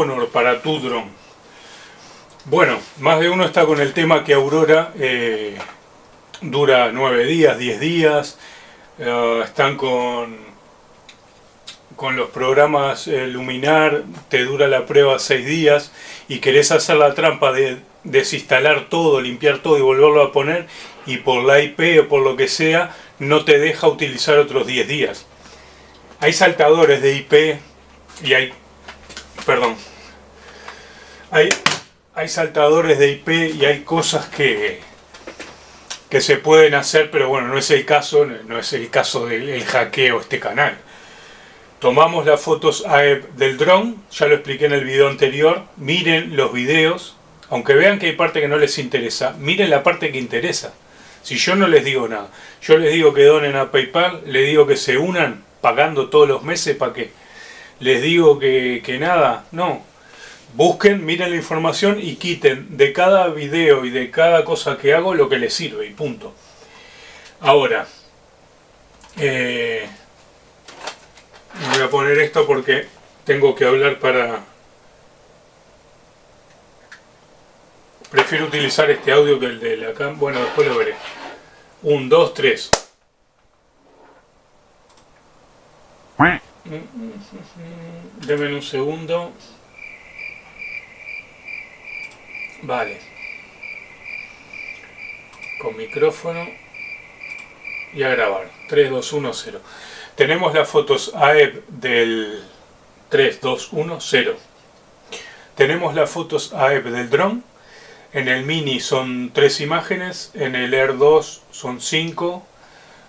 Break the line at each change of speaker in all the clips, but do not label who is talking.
Honor para tu dron. Bueno, más de uno está con el tema que Aurora eh, dura 9 días, 10 días. Eh, están con, con los programas eh, Luminar, te dura la prueba 6 días y querés hacer la trampa de desinstalar todo, limpiar todo y volverlo a poner y por la IP o por lo que sea no te deja utilizar otros 10 días. Hay saltadores de IP y hay... perdón. Hay, saltadores de IP y hay cosas que, que se pueden hacer, pero bueno, no es el caso, no es el caso del hackeo este canal. Tomamos las fotos AEP del dron, ya lo expliqué en el video anterior, miren los videos, aunque vean que hay parte que no les interesa, miren la parte que interesa. Si yo no les digo nada, yo les digo que donen a Paypal, les digo que se unan pagando todos los meses para que les digo que, que nada, no. Busquen, miren la información y quiten de cada video y de cada cosa que hago lo que les sirve y punto. Ahora, eh, voy a poner esto porque tengo que hablar para... Prefiero utilizar este audio que el de la cam. Bueno, después lo veré. Un, dos, tres. Deme un segundo. Vale. Con micrófono. Y a grabar. 3, 2, 1, 0. Tenemos las fotos AEP del 3, 2, 1, 0. Tenemos las fotos AEP del dron en el Mini son tres imágenes, en el Air 2 son cinco.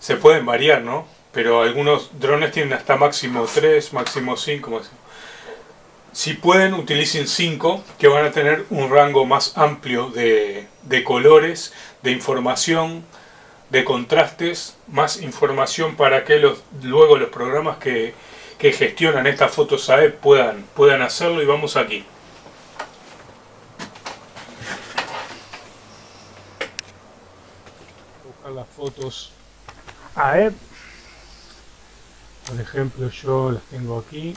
Se pueden variar, ¿no? Pero algunos drones tienen hasta máximo 3, máximo 5. Si pueden, utilicen 5, que van a tener un rango más amplio de, colores, de información, de contrastes, más información para que los, luego los programas que, gestionan estas fotos AE puedan, puedan hacerlo. Y vamos aquí. las fotos AEP. Por ejemplo, yo las tengo aquí.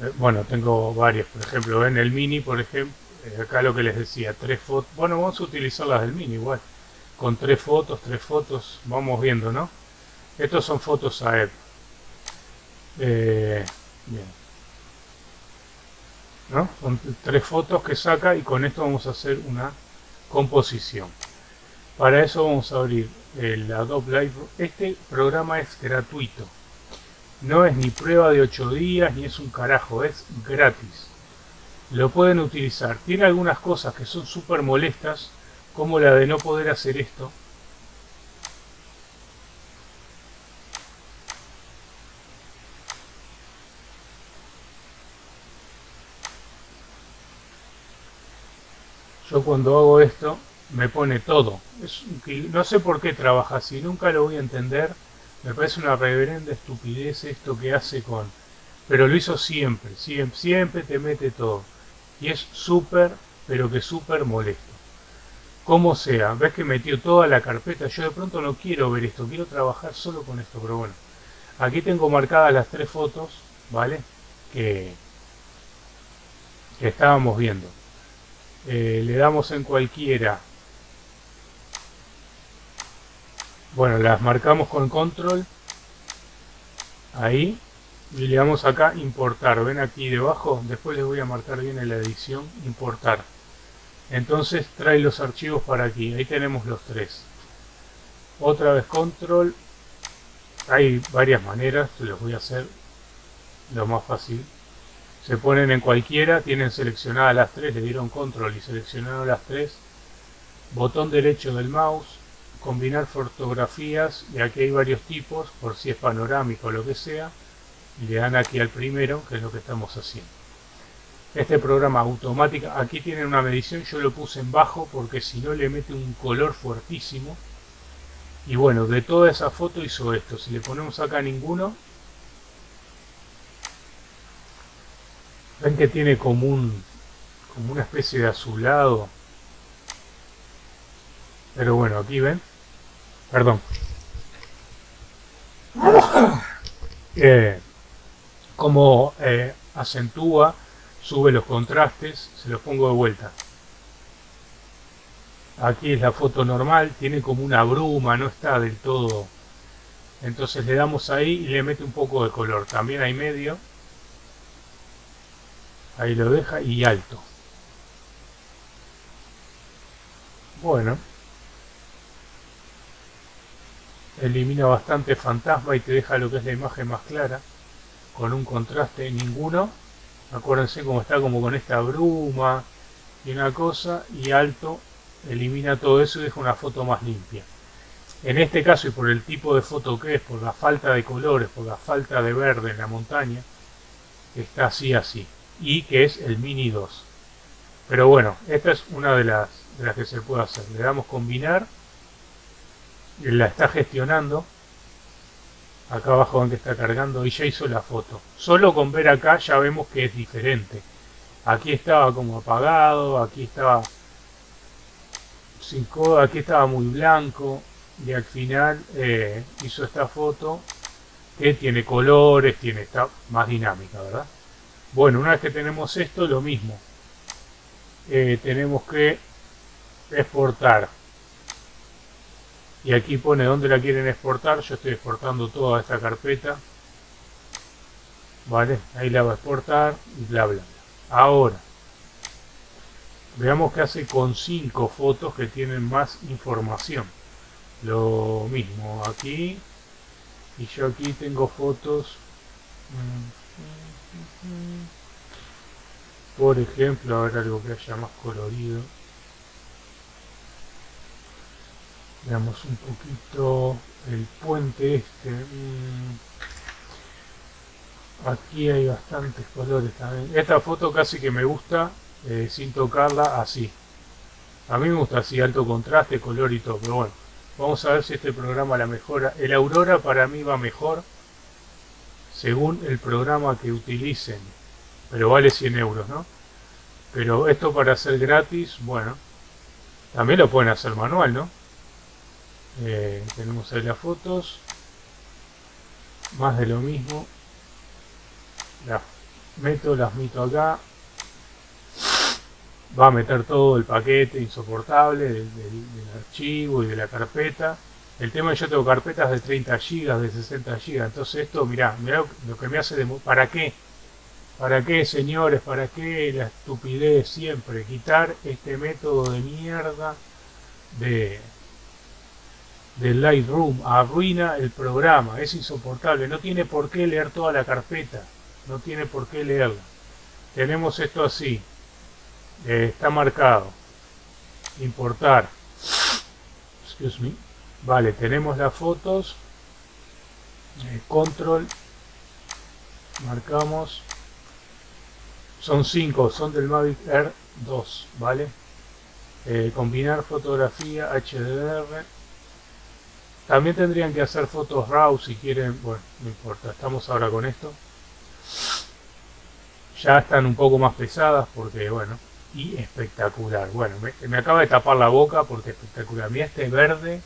Eh, bueno, tengo varias. Por ejemplo, en el mini, por ejemplo, eh, acá lo que les decía, tres fotos. Bueno, vamos a utilizar las del mini igual. Con tres fotos, tres fotos, vamos viendo, ¿no? Estos son fotos AEP. Eh, bien. ¿No? Son tres fotos que saca y con esto vamos a hacer una composición. Para eso vamos a abrir el Adobe Lightroom. Este programa es gratuito. No es ni prueba de 8 días ni es un carajo, es gratis. Lo pueden utilizar. Tiene algunas cosas que son súper molestas, como la de no poder hacer esto. Yo cuando hago esto, me pone todo. No sé por qué trabaja así, nunca lo voy a entender. Me parece una reverenda estupidez esto que hace con... Pero lo hizo siempre, siempre, te mete todo. Y es súper, pero que súper molesto. Como sea, ves que metió toda la carpeta. Yo de pronto no quiero ver esto, quiero trabajar solo con esto. Pero bueno, aquí tengo marcadas las tres fotos, ¿vale? Que, que estábamos viendo. Eh, le damos en cualquiera Bueno, las marcamos con control. Ahí. Y le damos acá importar. Ven aquí debajo. Después les voy a marcar bien en la edición. Importar. Entonces trae los archivos para aquí. Ahí tenemos los tres. Otra vez control. Hay varias maneras. Los voy a hacer lo más fácil. Se ponen en cualquiera. Tienen seleccionadas las tres. Le dieron control y seleccionaron las tres. Botón derecho del mouse combinar fotografías y aquí hay varios tipos por si es panorámico o lo que sea y le dan aquí al primero que es lo que estamos haciendo. Este programa automático aquí tienen una medición yo lo puse en bajo porque si no le mete un color fuertísimo. Y bueno de toda esa foto hizo esto si le ponemos acá ninguno ven que tiene como un como una especie de azulado. Pero bueno aquí ven Perdón. Eh, como eh, acentúa, sube los contrastes, se los pongo de vuelta. Aquí es la foto normal, tiene como una bruma, no está del todo. Entonces le damos ahí y le mete un poco de color. También hay medio. Ahí lo deja y alto. Bueno. Elimina bastante fantasma y te deja lo que es la imagen más clara. Con un contraste ninguno. Acuérdense cómo está como con esta bruma y una cosa. Y alto elimina todo eso y deja una foto más limpia. En este caso y por el tipo de foto que es, por la falta de colores, por la falta de verde en la montaña, está así así. Y que es el Mini 2. Pero bueno, esta es una de las, de las que se puede hacer. Le damos combinar. La está gestionando. Acá abajo donde está cargando y ya hizo la foto. Solo con ver acá ya vemos que es diferente. Aquí estaba como apagado, aquí estaba sin coda, aquí estaba muy blanco y al final eh, hizo esta foto que tiene colores, tiene está más dinámica, ¿verdad? Bueno, una vez que tenemos esto, lo mismo. Eh, tenemos que exportar. Y aquí pone dónde la quieren exportar. Yo estoy exportando toda esta carpeta. Vale, ahí la va a exportar y bla bla. Ahora, veamos qué hace con cinco fotos que tienen más información lo mismo aquí y yo aquí tengo fotos por ejemplo a ver algo que haya más colorido veamos un poquito el puente este mm. aquí hay bastantes colores también esta foto casi que me gusta eh, sin tocarla así a mí me gusta así alto contraste color y todo pero bueno Vamos a ver si este programa la mejora. El Aurora para mí va mejor según el programa que utilicen. Pero vale 100 euros, ¿no? Pero esto para hacer gratis, bueno, también lo pueden hacer manual, ¿no? Eh, tenemos ahí las fotos. Más de lo mismo. Las meto, las meto acá va a meter todo el paquete insoportable del, archivo y de la carpeta. El tema es que yo tengo carpetas de 30 GB, de 60 GB, entonces esto, mirá, mirá lo que me hace de... ¿Para qué? ¿Para qué, señores? ¿Para qué la estupidez siempre? Quitar este método de mierda de del Lightroom arruina el programa, es insoportable, no tiene por qué leer toda la carpeta, no tiene por qué leerla. Tenemos esto así, eh, está marcado importar excuse me vale tenemos las fotos eh, control marcamos son 5 son del Mavic Air 2 vale eh, combinar fotografía HDR también tendrían que hacer fotos RAW si quieren bueno no importa estamos ahora con esto ya están un poco más pesadas porque bueno y espectacular. Bueno, me, acaba de tapar la boca porque espectacular. Mira este verde,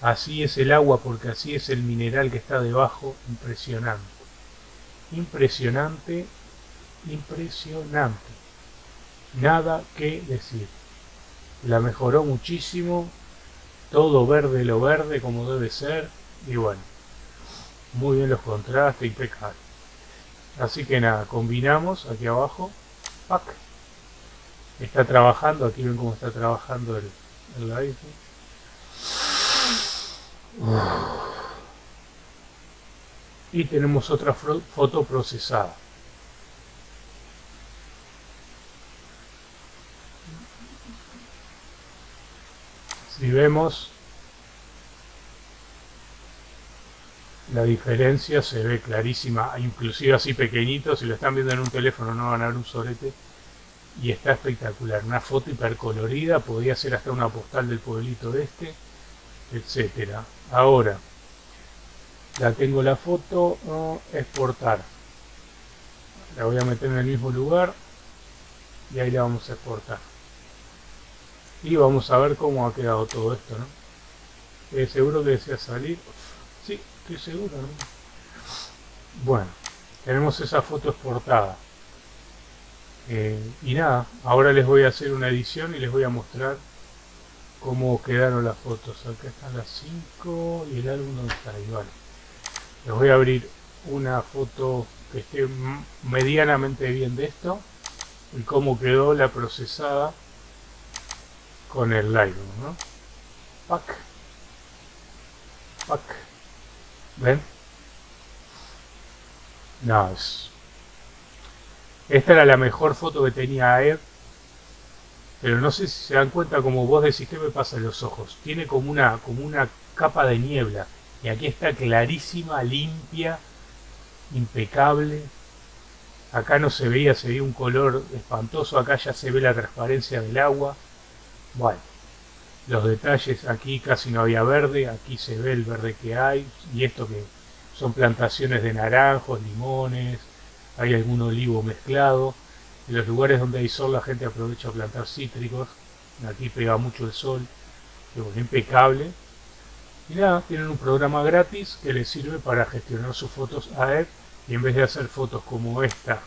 así es el agua porque así es el mineral que está debajo. Impresionante. Impresionante, impresionante. Nada que decir. La mejoró muchísimo. Todo verde lo verde como debe ser. Y bueno, muy bien los contrastes, impecable. Así que nada, combinamos aquí abajo. Pack está trabajando, aquí ven cómo está trabajando el, el Y tenemos otra foto procesada. Si vemos la diferencia se ve clarísima, inclusive así pequeñito, si lo están viendo en un teléfono no van a ver un sorete y está espectacular. Una foto hipercolorida, podría ser hasta una postal del pueblito este, etcétera. Ahora, la tengo la foto, exportar. La voy a meter en el mismo lugar y ahí la vamos a exportar. Y vamos a ver cómo ha quedado todo esto, ¿no? Eh, seguro que desea salir. Sí, estoy seguro, Bueno, tenemos esa foto exportada. Eh, y nada, ahora les voy a hacer una edición y les voy a mostrar cómo quedaron las fotos. Acá están las 5 y el álbum donde está ahí. Les voy a abrir una foto que esté medianamente bien de esto y cómo quedó la procesada con el Lightroom, ¿no? Pack. Pack. ¿Ven? No, es... Esta era la mejor foto que tenía Air. Pero no sé si se dan cuenta, como vos decís, que me pasa en los ojos? Tiene como una, como una capa de niebla. Y aquí está clarísima, limpia, impecable. Acá no se veía, se veía un color espantoso. Acá ya se ve la transparencia del agua. Bueno, los detalles, aquí casi no había verde. Aquí se ve el verde que hay. Y esto que son plantaciones de naranjos, limones. Hay algún olivo mezclado. En los lugares donde hay sol la gente aprovecha a plantar cítricos. Aquí pega mucho el sol. Es impecable. Y nada, tienen un programa gratis que les sirve para gestionar sus fotos a él y en vez de hacer fotos como esta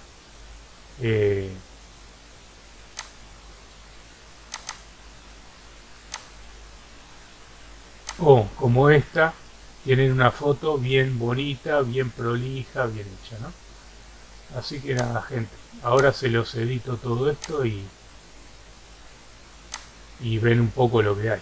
eh, o como esta tienen una foto bien bonita, bien prolija, bien hecha, ¿no? Así que nada, gente, ahora se los edito todo esto y, y ven un poco lo que hay.